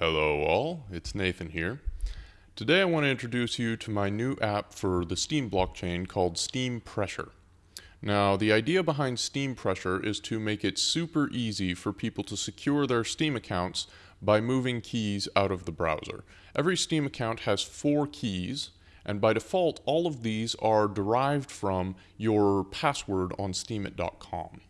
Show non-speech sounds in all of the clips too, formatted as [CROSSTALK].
Hello all, it's Nathan here. Today I want to introduce you to my new app for the Steem blockchain called Steem Pressure. Now the idea behind Steem Pressure is to make it super easy for people to secure their Steem accounts by moving keys out of the browser. Every Steem account has four keys and by default all of these are derived from your password on steemit.com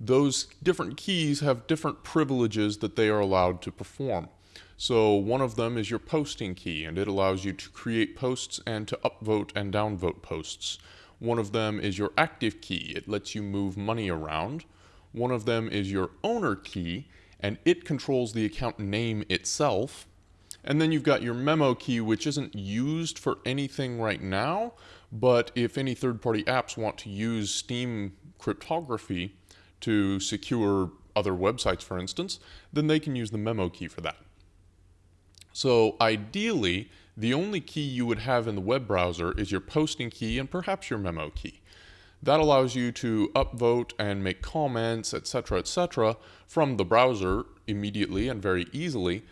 those different keys have different privileges that they are allowed to perform. So one of them is your posting key, and it allows you to create posts and to upvote and downvote posts. One of them is your active key. It lets you move money around. One of them is your owner key, and it controls the account name itself. And then you've got your memo key, which isn't used for anything right now, but if any third-party apps want to use Steem cryptography, to secure other websites, for instance, then they can use the memo key for that. So ideally, the only key you would have in the web browser is your posting key and perhaps your memo key. That allows you to upvote and make comments, etc., etc., from the browser immediately and very easily.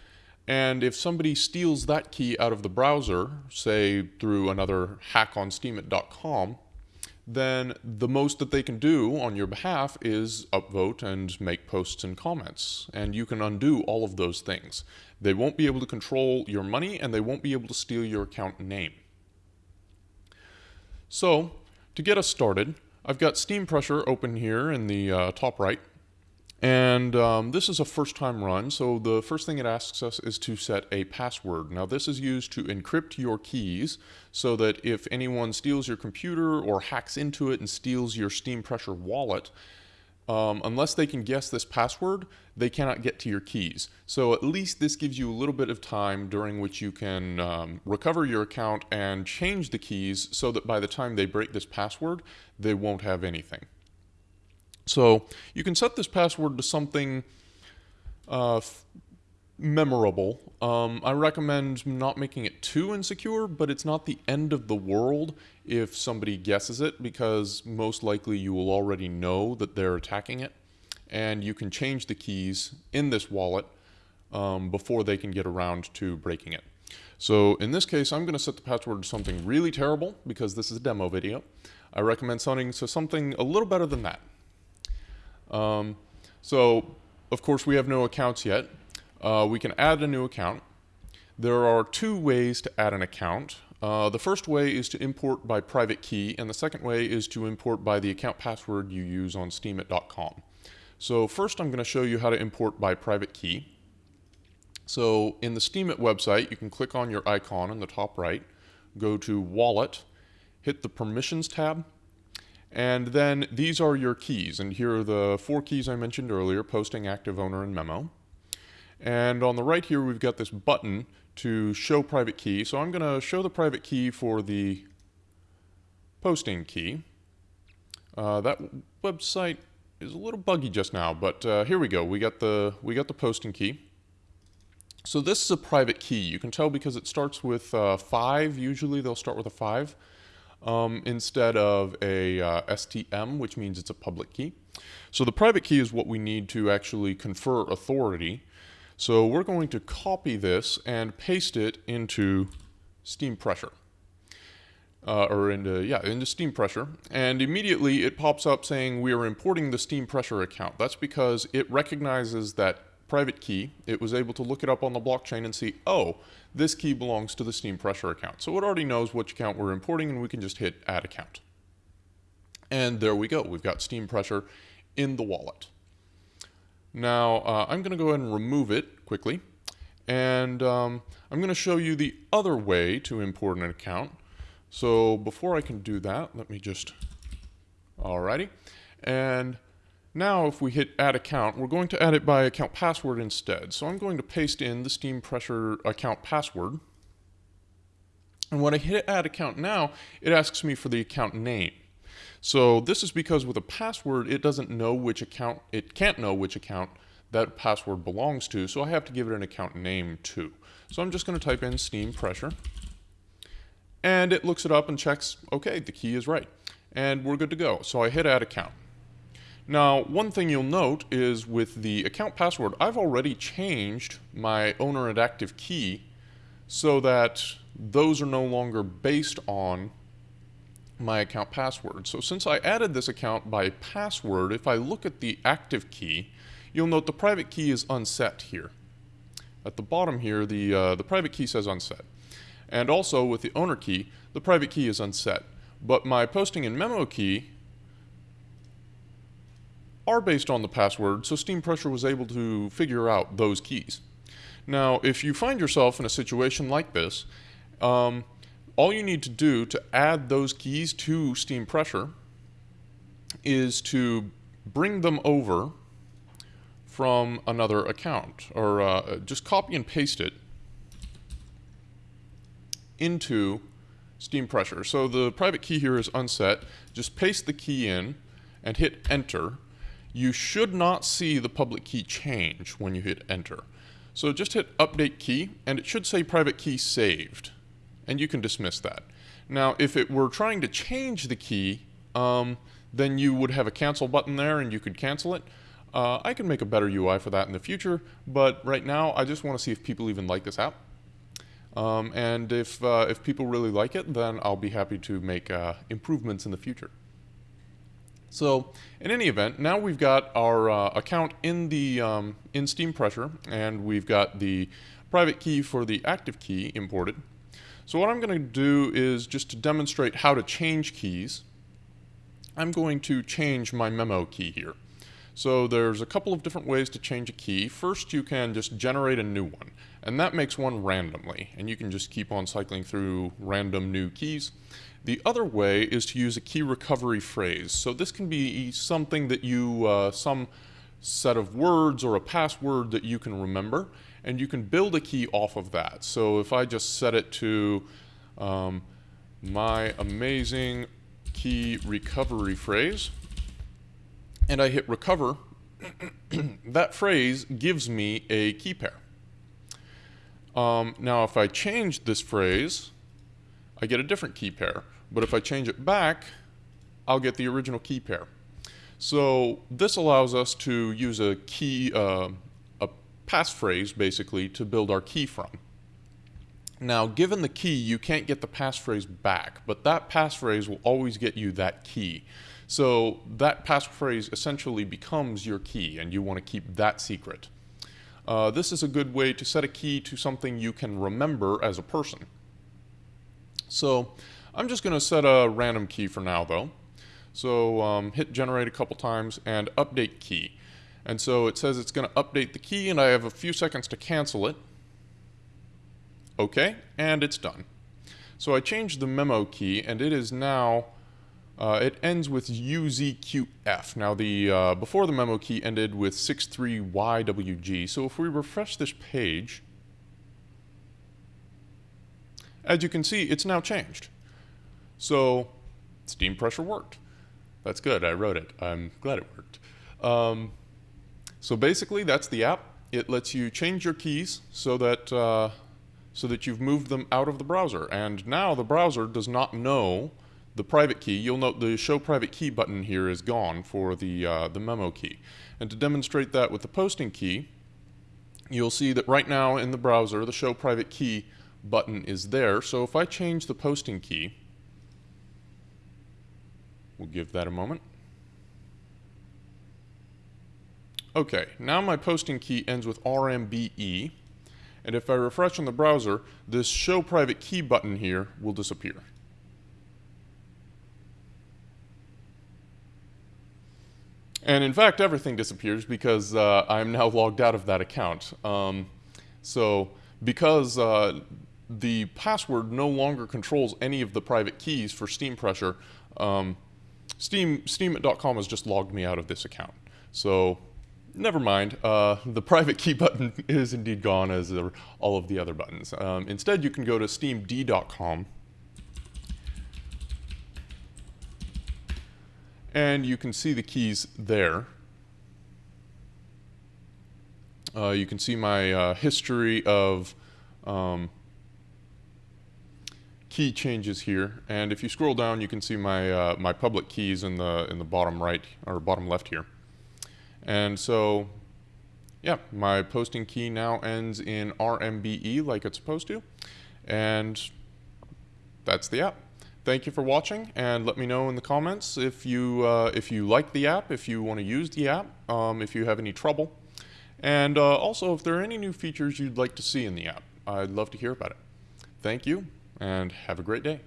And if somebody steals that key out of the browser, say through another hack on steemit.com, then the most that they can do on your behalf is upvote and make posts and comments. And you can undo all of those things. They won't be able to control your money and they won't be able to steal your account name. So, to get us started, I've got Steem Pressure open here in the uh, top right. And um, this is a first time run, so the first thing it asks us is to set a password. Now this is used to encrypt your keys so that if anyone steals your computer or hacks into it and steals your Steem Pressure wallet, um, unless they can guess this password, they cannot get to your keys. So at least this gives you a little bit of time during which you can um, recover your account and change the keys so that by the time they break this password, they won't have anything. So you can set this password to something uh, memorable. Um, I recommend not making it too insecure, but it's not the end of the world if somebody guesses it because most likely you will already know that they're attacking it. And you can change the keys in this wallet um, before they can get around to breaking it. So in this case, I'm going to set the password to something really terrible because this is a demo video. I recommend setting to something a little better than that. Um, so, of course, we have no accounts yet. Uh, we can add a new account. There are two ways to add an account. Uh, the first way is to import by private key, and the second way is to import by the account password you use on steemit.com. So first I'm going to show you how to import by private key. So in the Steemit website, you can click on your icon in the top right, go to Wallet, hit the Permissions tab, and then these are your keys. And here are the four keys I mentioned earlier, posting, active owner, and memo. And on the right here, we've got this button to show private key. So I'm going to show the private key for the posting key. Uh, that website is a little buggy just now, but uh, here we go. We got the we got the posting key. So this is a private key. You can tell because it starts with uh, five. Usually they'll start with a five um, instead of a uh, STM, which means it's a public key. So the private key is what we need to actually confer authority. So we're going to copy this and paste it into Steem Pressure. Uh, or into, yeah, into Steem Pressure. And immediately it pops up saying we are importing the Steem Pressure account. That's because it recognizes that private key, it was able to look it up on the blockchain and see, oh, this key belongs to the Steem Pressure account. So it already knows which account we're importing and we can just hit add account. And there we go. We've got Steem Pressure in the wallet. Now uh, I'm going to go ahead and remove it quickly. And um, I'm going to show you the other way to import an account. So before I can do that, let me just, alrighty. And now if we hit add account, we're going to add it by account password instead. So I'm going to paste in the Steem Pressure account password. And when I hit add account now, it asks me for the account name. So this is because with a password, it doesn't know which account, it can't know which account that password belongs to, so I have to give it an account name too. So I'm just going to type in Steem Pressure, and it looks it up and checks, okay, the key is right, and we're good to go. So I hit add account. Now, one thing you'll note is with the account password, I've already changed my owner and active key so that those are no longer based on my account password. So since I added this account by password, if I look at the active key, you'll note the private key is unset here. At the bottom here, the, uh, the private key says unset. And also with the owner key, the private key is unset. But my posting and memo key are based on the password, so Steem Pressure was able to figure out those keys. Now, if you find yourself in a situation like this, um, all you need to do to add those keys to Steem Pressure is to bring them over from another account, or uh, just copy and paste it into Steem Pressure. So the private key here is unset. Just paste the key in and hit enter. You should not see the public key change when you hit enter. So just hit update key and it should say private key saved and you can dismiss that. Now if it were trying to change the key um, then you would have a cancel button there and you could cancel it. Uh, I can make a better UI for that in the future, but right now I just want to see if people even like this app. Um, and if, uh, if people really like it, then I'll be happy to make uh, improvements in the future. So in any event, now we've got our uh, account in the um, in Steem Pressure, and we've got the private key for the active key imported. So what I'm going to do is just to demonstrate how to change keys, I'm going to change my memo key here. So there's a couple of different ways to change a key. First, you can just generate a new one, and that makes one randomly, and you can just keep on cycling through random new keys. The other way is to use a key recovery phrase. So this can be something that you, uh, some set of words or a password that you can remember, and you can build a key off of that. So if I just set it to um, my amazing key recovery phrase, and I hit recover, [CLEARS THROAT] that phrase gives me a key pair. Um, now if I change this phrase, I get a different key pair. But if I change it back, I'll get the original key pair. So this allows us to use a key, uh, a passphrase basically, to build our key from. Now, given the key, you can't get the passphrase back, but that passphrase will always get you that key. So that passphrase essentially becomes your key, and you want to keep that secret. Uh, this is a good way to set a key to something you can remember as a person. So I'm just going to set a random key for now, though. So um, hit generate a couple times and update key. And so it says it's going to update the key, and I have a few seconds to cancel it. OK, and it's done. So I changed the memo key, and it is now uh, it ends with UZQF. Now the uh, before the memo key ended with 63YWG. So if we refresh this page, as you can see, it's now changed. So Steem Pressure worked. That's good. I wrote it. I'm glad it worked. Um, so basically, that's the app. It lets you change your keys so that uh, so that you've moved them out of the browser. And now the browser does not know the private key, you'll note the show private key button here is gone for the, uh, the memo key. And to demonstrate that with the posting key, you'll see that right now in the browser, the show private key button is there. So if I change the posting key, we'll give that a moment. Okay, now my posting key ends with RMBE, and if I refresh on the browser, this show private key button here will disappear. And in fact, everything disappears because uh, I'm now logged out of that account. Um, so because uh, the password no longer controls any of the private keys for Steem Pressure, um, Steem, Steemit.com has just logged me out of this account. So never mind, uh, the private key [LAUGHS] button is indeed gone as are all of the other buttons. Um, instead, you can go to steemd.com and you can see the keys there. Uh, you can see my uh, history of um, key changes here, and if you scroll down, you can see my uh, my public keys in the in the bottom right or bottom left here. And so, yeah, my posting key now ends in RMBE like it's supposed to. And that's the app. Thank you for watching, and let me know in the comments if you uh, if you like the app, if you want to use the app, um, if you have any trouble, and uh, also if there are any new features you'd like to see in the app. I'd love to hear about it. Thank you, and have a great day.